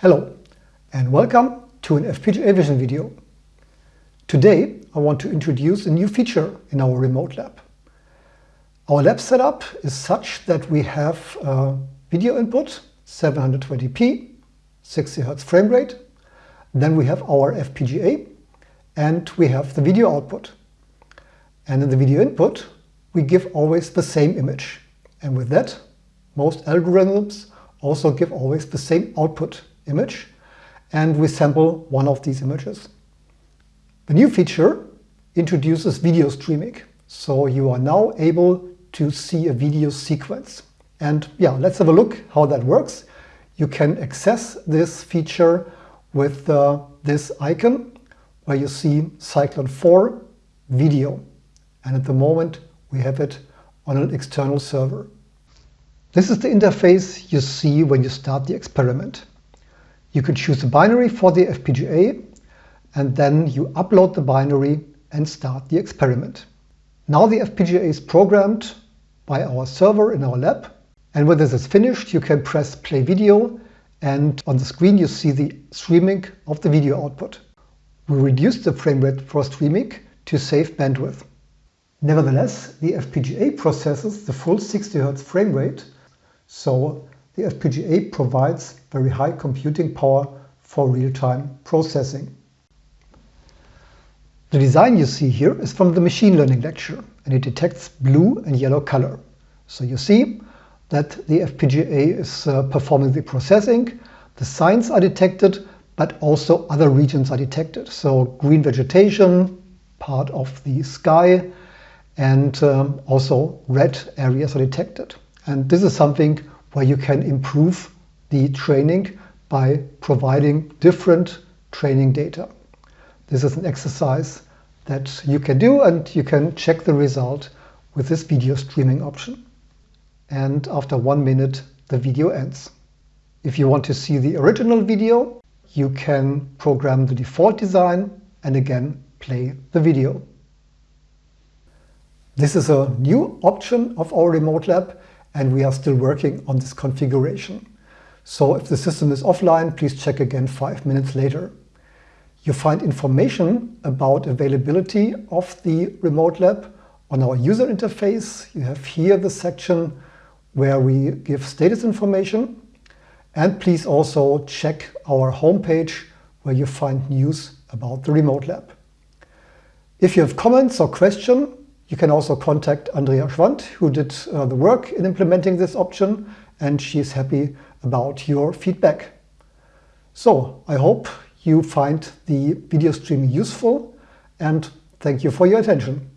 Hello and welcome to an FPGA Vision video. Today I want to introduce a new feature in our remote lab. Our lab setup is such that we have a video input 720p, 60 Hz frame rate, then we have our FPGA and we have the video output. And in the video input we give always the same image and with that most algorithms also give always the same output image and we sample one of these images. The new feature introduces video streaming. So you are now able to see a video sequence. And yeah, let's have a look how that works. You can access this feature with uh, this icon where you see Cyclone 4 video. And at the moment we have it on an external server. This is the interface you see when you start the experiment. You can choose a binary for the FPGA and then you upload the binary and start the experiment. Now the FPGA is programmed by our server in our lab and when this is finished you can press play video and on the screen you see the streaming of the video output. We reduced the frame rate for streaming to save bandwidth. Nevertheless, the FPGA processes the full 60 Hz frame rate, so the FPGA provides very high computing power for real-time processing. The design you see here is from the machine learning lecture and it detects blue and yellow color. So you see that the FPGA is uh, performing the processing, the signs are detected, but also other regions are detected. So green vegetation, part of the sky, and um, also red areas are detected. And this is something where you can improve the training by providing different training data. This is an exercise that you can do and you can check the result with this video streaming option. And after one minute, the video ends. If you want to see the original video, you can program the default design and again play the video. This is a new option of our remote lab and we are still working on this configuration. So if the system is offline, please check again five minutes later. You find information about availability of the remote lab on our user interface. You have here the section where we give status information. And please also check our homepage where you find news about the remote lab. If you have comments or questions, you can also contact Andrea Schwandt, who did uh, the work in implementing this option, and she is happy about your feedback. So I hope you find the video streaming useful, and thank you for your attention.